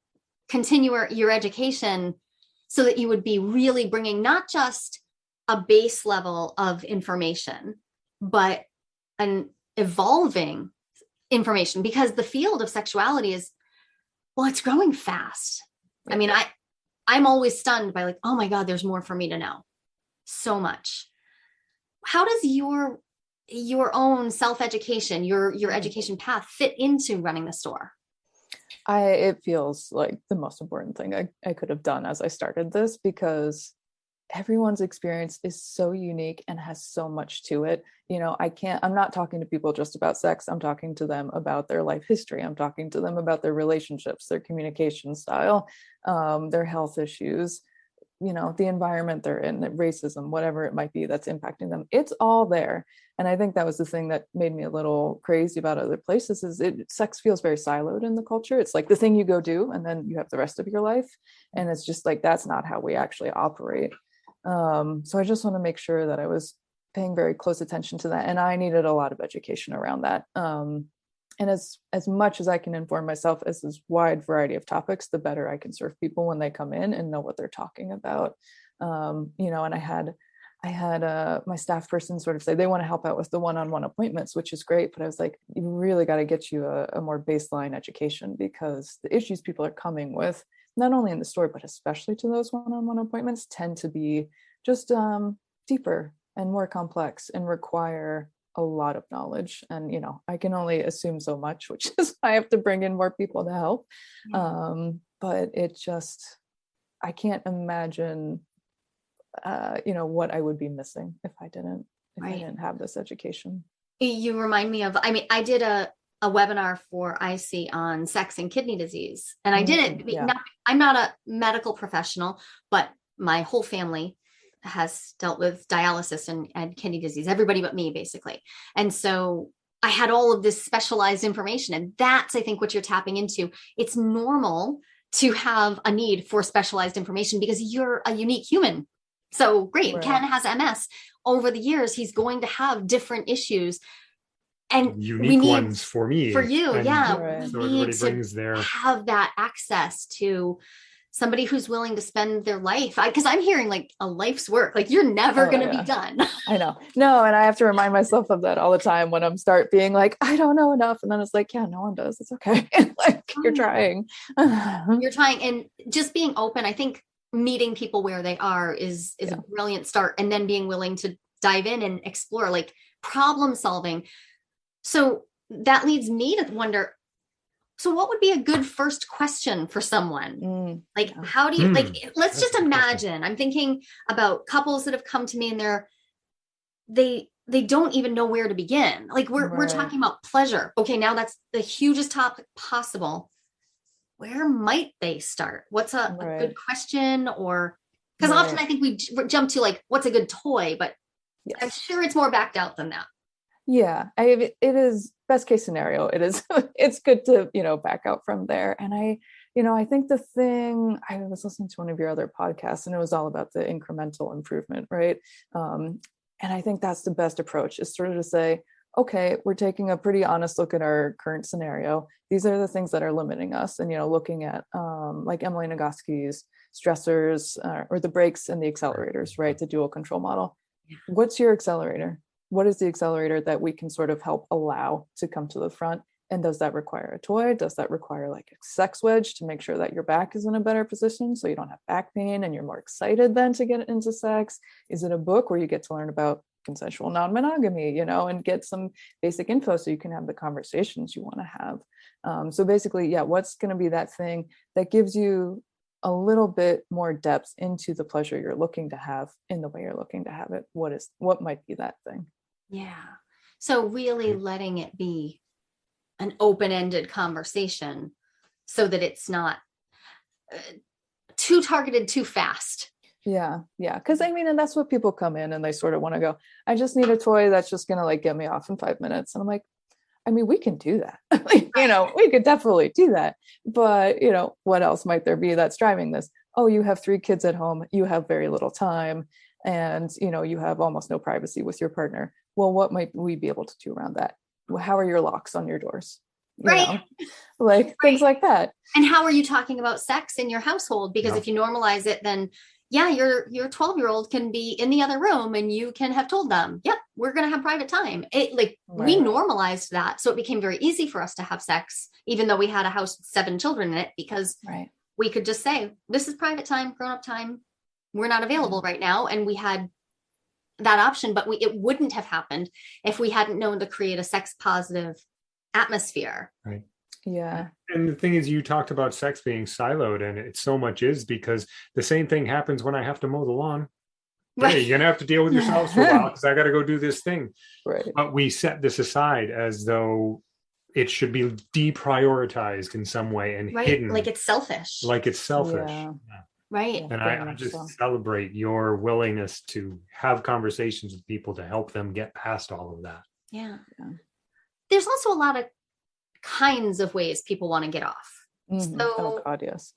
continue your- education so that you would be really bringing not just a base level of information but an evolving information because the field of sexuality is well it's growing fast. I mean i i'm always stunned by like oh my god there's more for me to know. So much. How does your your own self education your your education path fit into running the store I it feels like the most important thing I, I could have done as I started this because everyone's experience is so unique and has so much to it. You know, I can't, I'm not talking to people just about sex. I'm talking to them about their life history. I'm talking to them about their relationships, their communication style, um, their health issues, you know the environment they're in racism whatever it might be that's impacting them it's all there. And i think that was the thing that made me a little crazy about other places is it sex feels very siloed in the culture. It's like the thing you go do and then you have the rest of your life. And it's just like that's not how we actually operate. Um, so i just want to make sure that i was paying very close attention to that. And i needed a lot of education around that. Um, and as as much as i can inform myself as this wide variety of topics the better i can serve people when they come in and know what they're talking about. Um, you know and i had i had uh, my staff person sort of say they want to help out with the one-on-one appointments which is great but i was like you really got to get you a, a more baseline education because the issues people are coming with not only in the store but especially to those one-on-one appointments tend to be just um, deeper and more complex and require a lot of knowledge and you know i can only assume so much which is i have to bring in more people to help um but it just i can't imagine uh you know what i would be missing if i didn't if right. i didn't have this education you remind me of i mean i did a a webinar for ISEE on sex and kidney disease. And I did it. Mm, yeah. Not, I'm not a medical professional, but my whole family has dealt with dialysis and, and kidney disease, everybody but me, basically. And so I had all of this specialized information. And that's, I think, what you're tapping into. It's normal to have a need for specialized information because you're a unique human. So great. Right. Ken has MS. Over the years, he's going to have different issues. And unique need, ones for me. For you, and yeah. Right. So we need to their... have that access to somebody who's willing to spend their life. Because i'm hearing like a life's work. Like you're never oh, going to yeah. be done. I know. No and i have to remind myself of that all the time when i'm start being like i don't know enough and then it's like yeah no one does. It's okay. Like you're oh. trying. you're trying and just being open i think meeting people where they are is is yeah. a brilliant start and then being willing to dive in and explore like problem solving. So that leads me to wonder so what would be a good first question for someone mm. like how do you mm. like let's That's just imagine i'm thinking about couples that have come to me and they're they they don't even know where to begin like we're right. we're talking about pleasure okay now that's the hugest topic possible where might they start what's a, right. a good question or because right. often i think we jump to like what's a good toy but yes. i'm sure it's more backed out than that yeah i it is best case scenario it is it's good to you know back out from there and i you know i think the thing i was listening to one of your other podcasts and it was all about the incremental improvement right? Um, and i think that's the best approach is sort of to say okay we're taking a pretty honest look at our current scenario. These are the things that are limiting us and you know looking at um, like emily nagoski's stressors uh, or the brakes and the accelerators right the dual control model. What's your accelerator what is the accelerator that we can sort of help allow to come to the front? And does that require a toy? Does that require like a sex wedge to make sure that your back is in a better position so you don't have back pain and you're more excited then to get into sex? Is it a book where you get to learn about consensual non-monogamy you know and get some basic info so you can have the conversations you want to have? Um, so basically yeah what's going to be that thing that gives you a little bit more depth into the pleasure you're looking to have in the way you're looking to have it? What is what might be that thing yeah. So really letting it be an open-ended conversation so that it's not uh, too targeted too fast. Yeah, yeah. Because I mean, and that's what people come in and they sort of want to go, I just need a toy that's just going to like get me off in five minutes. And I'm like, I mean, we can do that. you know, we could definitely do that. But, you know, what else might there be that's driving this? Oh, you have three kids at home, you have very little time, and, you know, you have almost no privacy with your partner well, what might we be able to do around that? How are your locks on your doors? You right. Know? Like right. things like that. And how are you talking about sex in your household? Because no. if you normalize it, then yeah, your your 12 year old can be in the other room and you can have told them, yep, we're gonna have private time. It like right. we normalized that. So it became very easy for us to have sex, even though we had a house with seven children in it, because right. we could just say, This is private time, grown up time. We're not available mm-hmm. right now. And we had that option, but we, it wouldn't have happened if we hadn't known to create a sex positive atmosphere. Right. yeah and the thing is you talked about sex being siloed and it so much is because the same thing happens when i have to mow the lawn right. hey you're gonna have to deal with yourselves for a while because i gotta go do this thing right but we set this aside as though it should be deprioritized in some way and right hidden like it's selfish like it's selfish Yeah. Right. And I, I much just so. celebrate your willingness to have conversations with people to help them get past all of that. Yeah. Yeah. there's also a lot of kinds of ways people want to get off. Mhm. So- oh god yes.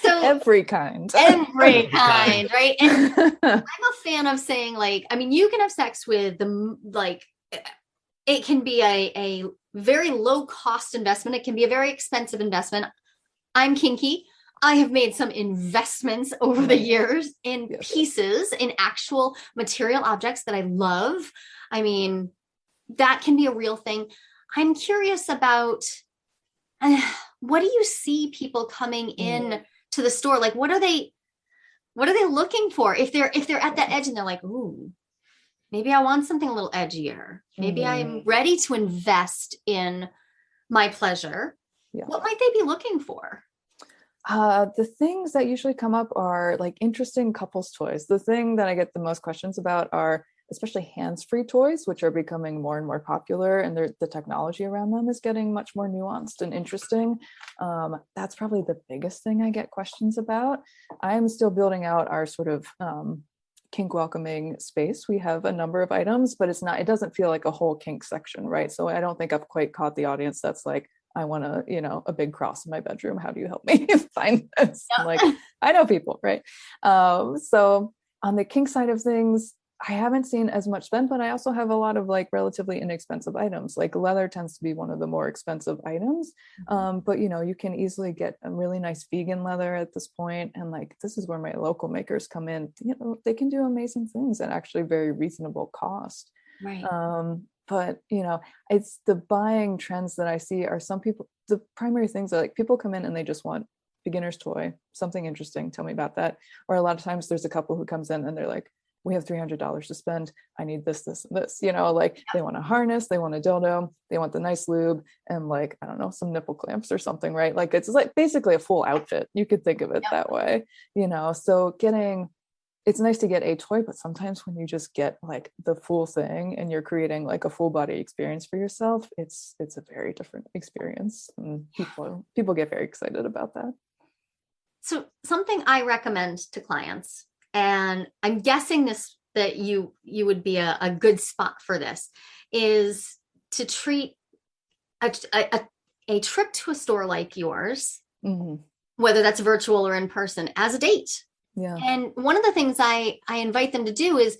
So every kind. Every kind. kind right? And I'm a fan of saying like I mean you can have sex with the like it can be a a very low cost investment. It can be a very expensive investment. I'm kinky I have made some investments over the years in Yes. pieces in actual material objects that I love. I mean that can be a real thing. I'm curious about uh, what do you see people coming in to the store? Like what are they what are they looking for? If they're if they're at that edge and they're like ooh maybe i want something a little edgier. Maybe i'm ready to invest in my pleasure. Yeah. what might they be looking for Uh, the things that usually come up are like interesting couples toys. The thing that I get the most questions about are especially hands-free toys, which are becoming more and more popular, and the technology around them is getting much more nuanced and interesting. Um, that's probably the biggest thing I get questions about. I'm still building out our sort of um, kink welcoming space. We have a number of items, but it's not. It doesn't feel like a whole kink section, right? So I don't think I've quite caught the audience that's like, I want to, you know, a big cross in my bedroom. How do you help me find this? I'm like, I know people, right? Um, so on the kink side of things, I haven't seen as much spend, but I also have a lot of like relatively inexpensive items. Like leather tends to be one of the more expensive items. Um, but you know, you can easily get a really nice vegan leather at this point. point, And like this is where my local makers come in. You know, they can do amazing things at actually very reasonable cost right um but you know it's the buying trends that i see are some people the primary things are like people come in and they just want beginner's toy something interesting tell me about that. Or a lot of times there's a couple who comes in and they're like we have $300 to spend. I need this this and this you know like they want a harness they want a dildo they want the nice lube and like i don't know some nipple clamps or something right? Like it's like basically a full outfit. You could think of it Yeah. that way you know? So getting it's nice to get a toy, but sometimes when you just get like the full thing and you're creating like a full body experience for yourself, it's it's a very different experience. And people people get very excited about that. so something i recommend to clients and i'm guessing this that you you would be a, a good spot for this is to treat a, a, a- trip to a store like yours Mhm. whether that's virtual or in person as a date Yeah. and one of the things i i invite them to do is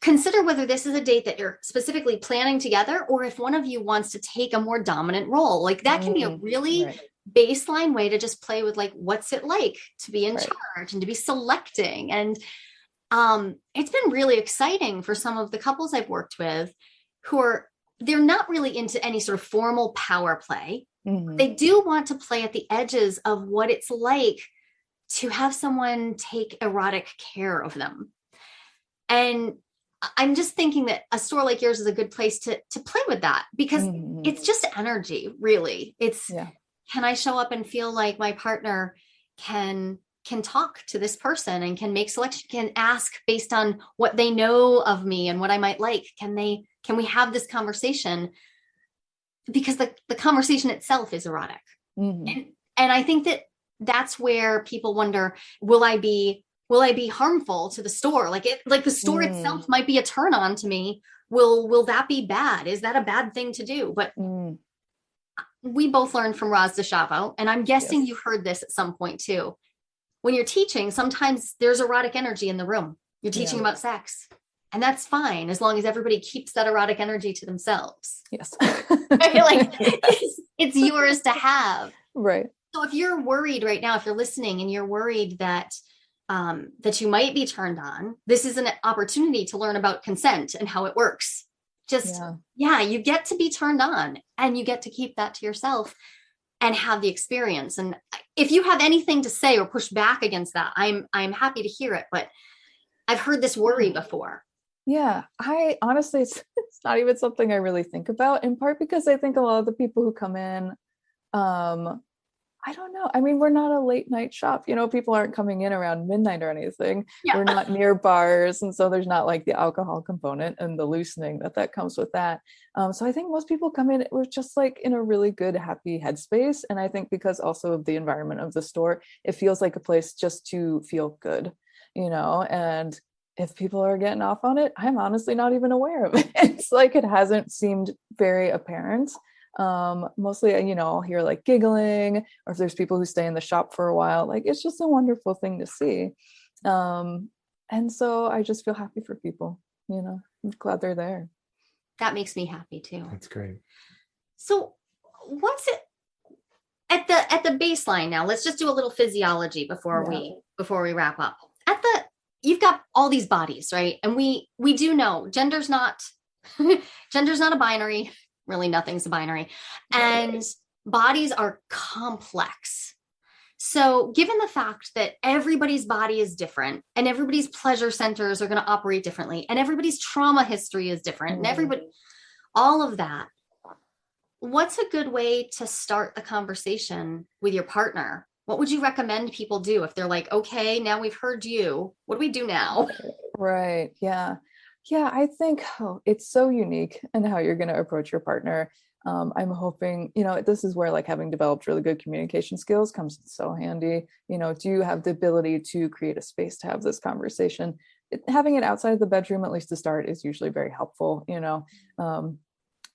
consider whether this is a date that you're specifically planning together or if one of you wants to take a more dominant role like that can be a Mm, really Right. baseline way to just play with like what's it like to be in Right. charge and to be selecting and um it's been really exciting for some of the couples I've worked with who are they're not really into any sort of formal power play Mhm. they do want to play at the edges of what it's like to have someone take erotic care of them and i'm just thinking that a store like yours is a good place to to play with that because Mhm. it's just energy really it's Yeah. can i show up and feel like my partner can can talk to this person and can make selection can ask based on what they know of me and what i might like can they can we have this conversation because the, the conversation itself is erotic Mhm. and and i think that that's where people wonder will i be will i be harmful to the store like it like the store Mm. itself might be a turn on to me will will that be bad is that a bad thing to do but Mm. we both learned from Raz Deshavo, and I'm guessing Yes. you heard this at some point too. When you're teaching, sometimes there's erotic energy in the room. You're teaching Yeah. about sex, and that's fine as long as everybody keeps that erotic energy to themselves. Yes. I feel like it's, it's yours to have. right. So if you're worried right now, if you're listening and you're worried that um, that you might be turned on, this is an opportunity to learn about consent and how it works. Just Yeah. yeah, you get to be turned on and you get to keep that to yourself and have the experience. And if you have anything to say or push back against that, I'm I'm happy to hear it. But I've heard this worry before. Yeah, I honestly, it's, it's not even something I really think about, in part because I think a lot of the people who come in um I don't know. I mean, we're not a late night shop. You know, people aren't coming in around midnight or anything. Yeah. We're not near bars. And so there's not like the alcohol component and the loosening that that comes with that. Um, so I think most people come in with just like in a really good, happy headspace. And I think because also of the environment of the store, it feels like a place just to feel good, you know, and if people are getting off on it, I'm honestly not even aware of it. It's like it hasn't seemed very apparent um mostly uh, you know i'll hear like giggling or if there's people who stay in the shop for a while like it's just a wonderful thing to see. Um and so i just feel happy for people you know i'm glad they're there. That makes me happy too. That's great. so what's it at the at the baseline now let's just do a little physiology before Yeah. we before we wrap up. At the you've got all these bodies right? And we we do know gender's not gender's not a binary really nothing's binary. And bodies are complex. So given the fact that everybody's body is different and everybody's pleasure centers are going to operate differently and everybody's trauma history is different and Mhm. everybody all of that what's a good way to start the conversation with your partner? What would you recommend people do if they're like okay now we've heard you. What do we do now? Right. Yeah yeah i think oh, it's so unique and how you're going to approach your partner. Um, i'm hoping you know this is where like having developed really good communication skills comes so handy. You know do you have the ability to create a space to have this conversation? It, having it outside of the bedroom at least to start is usually very helpful you know um,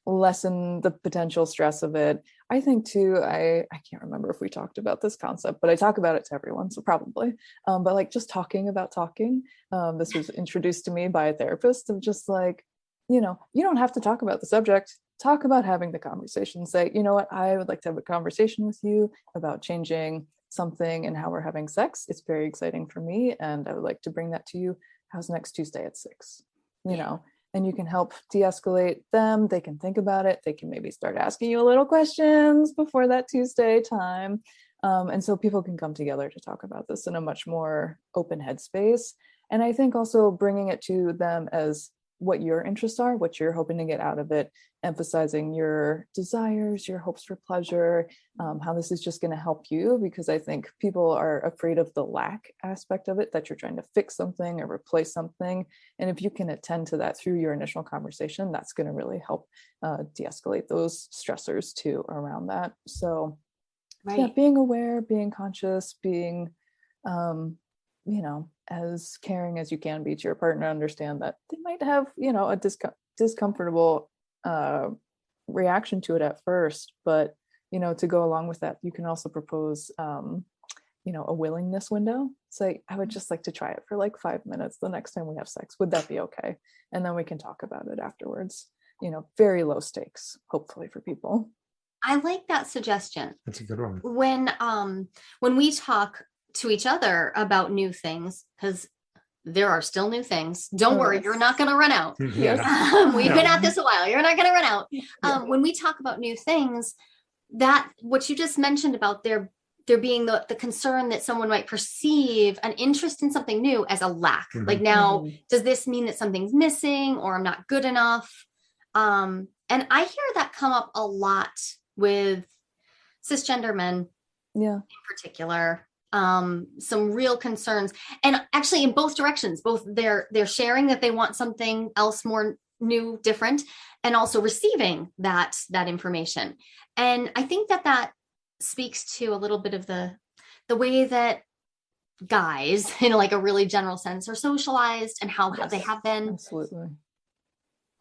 lessen the potential stress of it i think too i i can't remember if we talked about this concept but i talk about it to everyone so probably. Um, but like just talking about talking um, this was introduced to me by a therapist of just like you know you don't have to talk about the subject. Talk about having the conversation. Say you know what? I would like to have a conversation with you about changing something and how we're having sex. It's very exciting for me and i would like to bring that to you. How's next tuesday at six you know and you can help de-escalate them they can think about it they can maybe start asking you a little questions before that tuesday time. Um, and so people can come together to talk about this in a much more open headspace. And i think also bringing it to them as what your interests are what you're hoping to get out of it emphasizing your desires your hopes for pleasure um, how this is just going to help you because i think people are afraid of the lack aspect of it that you're trying to fix something or replace something. And if you can attend to that through your initial conversation that's going to really help uh, de-escalate those stressors too around that. So yeah being aware being conscious being um you know as caring as you can be to your partner understand that they might have you know a discom- discomfortable uh reaction to it at first but you know to go along with that you can also propose um you know a willingness window. Say i would just like to try it for like five minutes the next time we have sex. Would that be okay? And then we can talk about it afterwards. You know very low stakes hopefully for people. I like that suggestion. That's a good one. when um when we talk to each other about new things because there are still new things. Don't worry you're not going to run out. Yes. um, we've been at this a while you're not going to run out. Um, when we talk about new things that what you just mentioned about there there being the, the concern that someone might perceive an interest in something new as a lack. Mhm. like now Mhm. does this mean that something's missing or i'm not good enough? Um, and i hear that come up a lot with cisgender men yeah. in particular um some real concerns. And actually in both directions both they're they're sharing that they want something else more new different and also receiving that that information. And i think that that speaks to a little bit of the the way that guys in like a really general sense are socialized and how they have been. absolutely.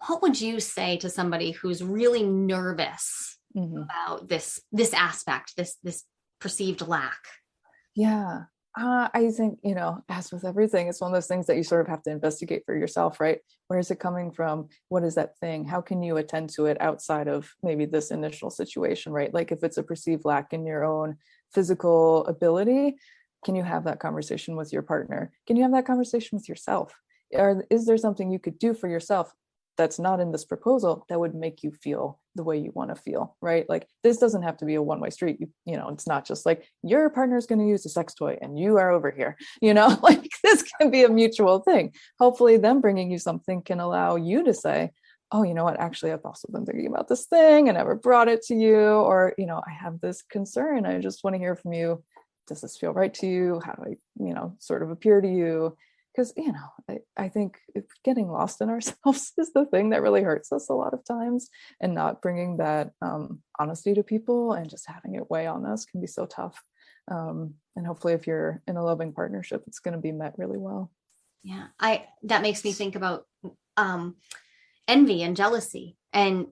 What would you say to somebody who's really nervous Mhm. about this this aspect this this perceived lack Yeah. Uh, I think, you know, as with everything, it's one of those things that you sort of have to investigate for yourself, right? Where is it coming from? What is that thing? How can you attend to it outside of maybe this initial situation, right? Like if it's a perceived lack in your own physical ability, can you have that conversation with your partner? Can you have that conversation with yourself? Or is there something you could do for yourself that's not in this proposal that would make you feel the way you want to feel right like this doesn't have to be a one-way street you, you know it's not just like your partner's going to use a sex toy and you are over here you know like this can be a mutual thing hopefully them bringing you something can allow you to say oh, you know what, actually, I've also been thinking about this thing I never brought it to you. Or, you know, I have this concern. I just want to hear from you. Does this feel right to you? How do I, you know, sort of appear to you? Because, you know, I, I think getting lost in ourselves is the thing that really hurts us a lot of times. And not bringing that um, honesty to people and just having it weigh on us can be so tough. Um, and hopefully, if you're in a loving partnership, it's going to be met really well. Yeah, I that makes me think about um, envy and jealousy. And,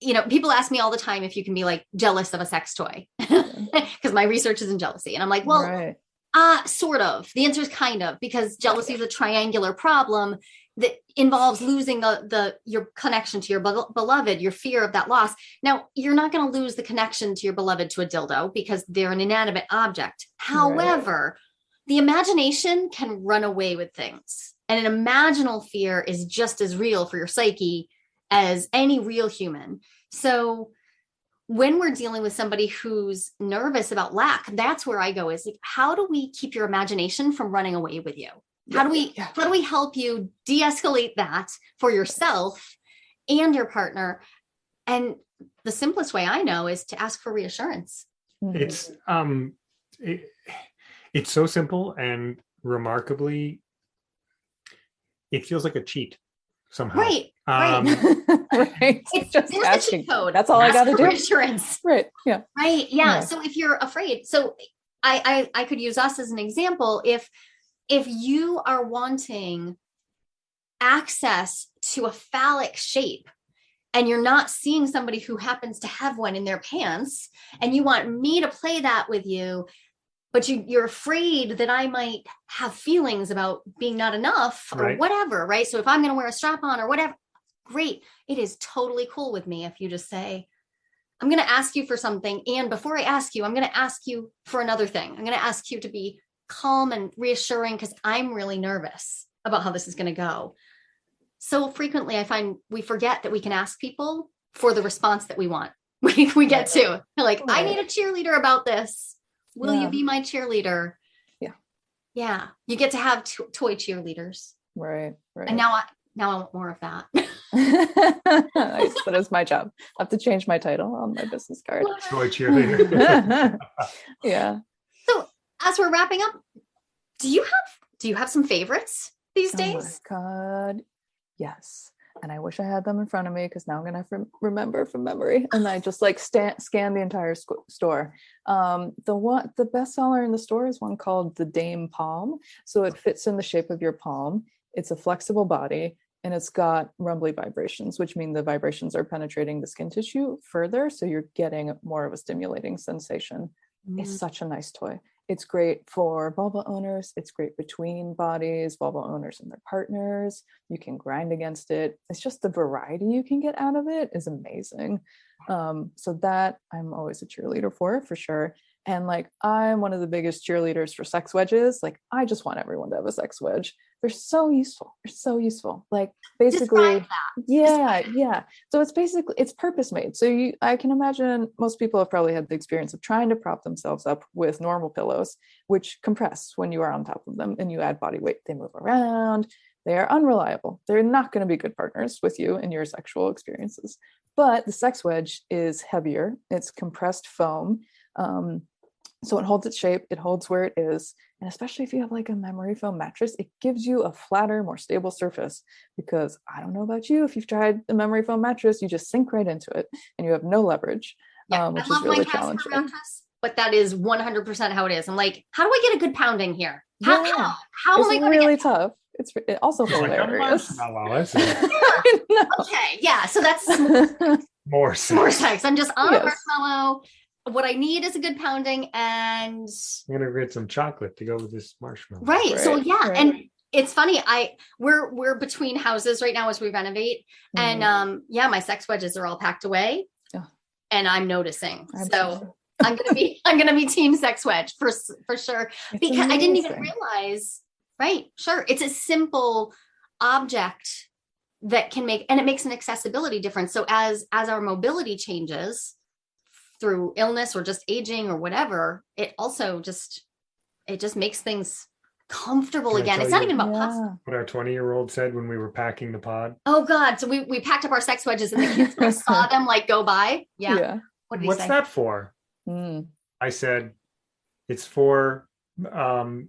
you know, people ask me all the time if you can be like jealous of a sex toy because my research is in jealousy. And I'm like, well, right. Uh, sort of. The answer is kind of because jealousy is a triangular problem that involves losing the the your connection to your be- beloved your fear of that loss now you're not going to lose the connection to your beloved to a dildo because they're an inanimate object however right. the imagination can run away with things and an imaginal fear is just as real for your psyche as any real human. So when we're dealing with somebody who's nervous about lack, that's where I go is like, how do we keep your imagination from running away with you? How do we yeah. how do we help you de-escalate that for yourself and your partner? And the simplest way I know is to ask for reassurance. Mm-hmm. It's um it, it's so simple and remarkably it feels like a cheat somehow. Right. Um, right. right. It's just asking. code. That's all Ask I got to do. Insurance. Right. Yeah. Right. Yeah. yeah. So if you're afraid, so I, I I could use us as an example. If if you are wanting access to a phallic shape and you're not seeing somebody who happens to have one in their pants and you want me to play that with you but you you're afraid that I might have feelings about being not enough or right. whatever, right? So if I'm going to wear a strap on or whatever, great. It is totally cool with me if you just say, I'm going to ask you for something. And before I ask you, I'm going to ask you for another thing. I'm going to ask you to be calm and reassuring because I'm really nervous about how this is going to go. So frequently, I find we forget that we can ask people for the response that we want. We, we get to like, I need a cheerleader about this Will yeah. you be my cheerleader? Yeah. Yeah. You get to have toy cheerleaders. Right. Right. And now I now I want more of that. nice. That is my job. I have to change my title on my business card. Toy cheerleader. yeah. So as we're wrapping up, do you have do you have some favorites these days? Oh my god. Yes and I wish I had them in front of me because now I'm gonna have to remember from memory. And I just like scan the entire store. Um, the one, the best seller in the store is one called the Dame Pom. So it fits in the shape of your palm. It's a flexible body and it's got rumbly vibrations, which mean the vibrations are penetrating the skin tissue further. So you're getting more of a stimulating sensation. Mm. It's such a nice toy. It's great for vulva owners. It's great between bodies, vulva owners and their partners. You can grind against it. It's just the variety you can get out of it is amazing. Um, so that I'm always a cheerleader for, for sure. And like, I'm one of the biggest cheerleaders for sex wedges. Like, I just want everyone to have a sex wedge they're so useful they're so useful like basically yeah yeah. So it's basically it's purpose made so you i can imagine most people have probably had the experience of trying to prop themselves up with normal pillows which compress when you are on top of them and you add body weight. They move around they are unreliable. They're not going to be good partners with you in your sexual experiences. But the sex wedge is heavier. It's compressed foam. Um, so it holds its shape, it holds where it is. And especially if you have like a memory foam mattress, it gives you a flatter, more stable surface. Because I don't know about you, if you've tried the memory foam mattress, you just sink right into it and you have no leverage, yeah, um, which is really challenging. Mattress, but that is 100% how it is. I'm like, how do I get a good pounding here? How, yeah. how, how am I going really get- tough? It's it also hilarious. Like, okay, yeah. So that's more sex. more sex. I'm just on yes. a marshmallow what I need is a good pounding and I'm gonna get some chocolate to go with this marshmallow. Right. right so yeah, right. and it's funny. I we're we're between houses right now as we renovate, mm-hmm. and um yeah, my sex wedges are all packed away, oh. and I'm noticing. I'm so I'm gonna be I'm gonna be team sex wedge for for sure it's because amazing. I didn't even realize. Right. Sure. It's a simple object that can make and it makes an accessibility difference. So as as our mobility changes through illness or just aging or whatever, it also just it just makes things comfortable Can again. tell It's not even about puffs. Yeah. What our 20 year old said when we were packing the pod. Oh God! So we, we packed up our sex wedges and the kids saw them like go by. Yeah. Yeah. What did What's say? that for? Mm. I said, it's for, um,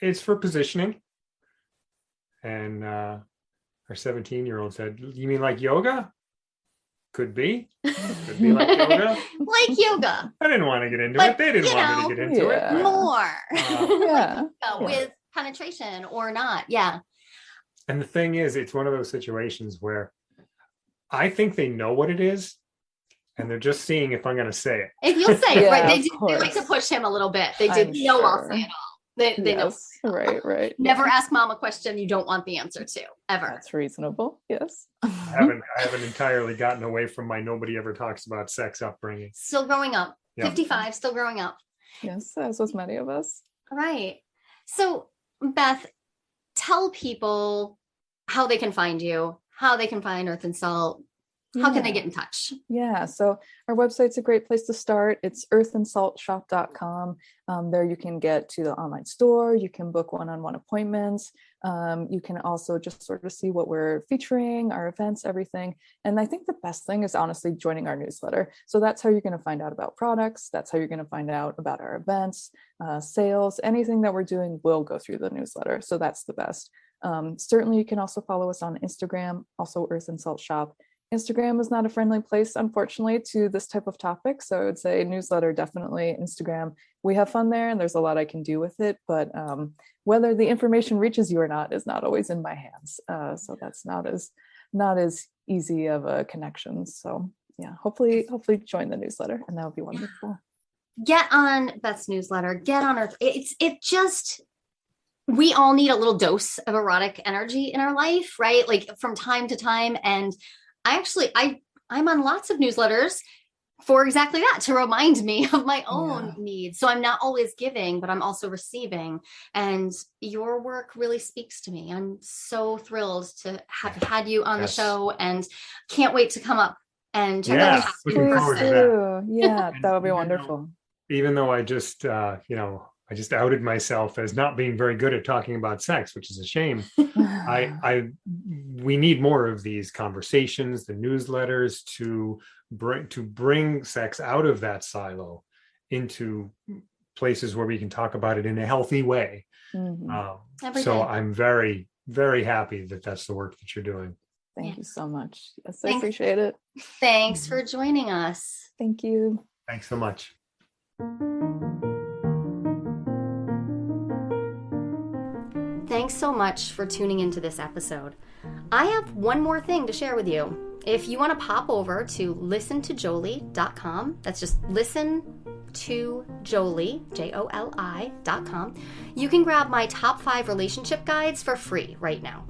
it's for positioning. And uh, our 17 year old said, you mean like yoga? Could be. Could be like yoga. like yoga, I didn't want to get into But, it. They didn't you want me to get into Yeah. it. more Uh, Yeah. Yoga with penetration or not. Yeah. And the thing is, it's one of those situations where I think they know what it is, and they're just seeing if I'm going to say it. If you'll say it, Yeah, right? They, of do, they like to push him a little bit. They did I'm know I'll say it all. They, they know. Right. Right. Never ask mom a question you don't want the answer to ever. That's reasonable. Yes. I haven't, I haven't entirely gotten away from my nobody ever talks about sex upbringing. Still growing up. Yeah. 55, still growing up. yes. As was many of us. Right. So, Beth, tell people how they can find you, how they can find Earth and Salt. How can they get in touch? Yeah, so our website's a great place to start. It's earthandsaltshop.com. Um, there you can get to the online store, you can book one on one appointments. Um, you can also just sort of see what we're featuring, our events, everything. And I think the best thing is honestly joining our newsletter. So that's how you're going to find out about products, that's how you're going to find out about our events, uh, sales, anything that we're doing will go through the newsletter. So that's the best. Um, certainly, you can also follow us on Instagram, also Earth and Salt Shop. Instagram is not a friendly place, unfortunately, to this type of topic. So I would say newsletter, definitely Instagram. We have fun there and there's a lot I can do with it, but um, whether the information reaches you or not is not always in my hands. Uh, so that's not as not as easy of a connection. So yeah, hopefully, hopefully join the newsletter and that would be wonderful. Get on Beth's newsletter. Get on Earth. It's it just we all need a little dose of erotic energy in our life, right? Like from time to time. And I actually I I'm on lots of newsletters for exactly that to remind me of my own Yeah. needs. So I'm not always giving, but I'm also receiving. And your work really speaks to me. I'm so thrilled to have had you on Yes. the show and can't wait to come up and check Yeah, out the house looking forward to that. Yeah, And that would be even though- wonderful. Even though I just, uh, you know, I just outed myself as not being very good at talking about sex, which is a shame. I, I, we need more of these conversations, the newsletters to bring to bring sex out of that silo into places where we can talk about it in a healthy way. Mhm. Um, so day. I'm very, very happy that that's the work that you're doing. Thank Yeah. you so much. Yes, I appreciate it. Thanks for joining us. Thank you. Thanks so much. Thanks so much for tuning into this episode. I have one more thing to share with you. If you want to pop over to listentojolie.com, that's just listen to Jolie, J O L I.com, you can grab my top five relationship guides for free right now.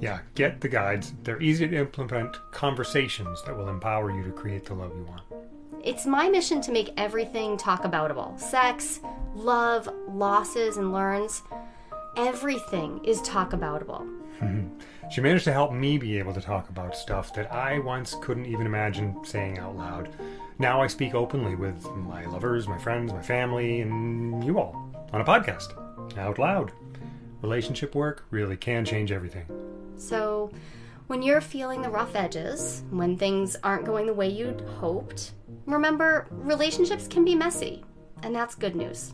Yeah, get the guides. They're easy to implement conversations that will empower you to create the love you want. It's my mission to make everything talk aboutable sex, love, losses, and learns. Everything is talk aboutable. She managed to help me be able to talk about stuff that I once couldn't even imagine saying out loud. Now I speak openly with my lovers, my friends, my family, and you all on a podcast out loud. Relationship work really can change everything. So, when you're feeling the rough edges, when things aren't going the way you'd hoped, remember relationships can be messy, and that's good news.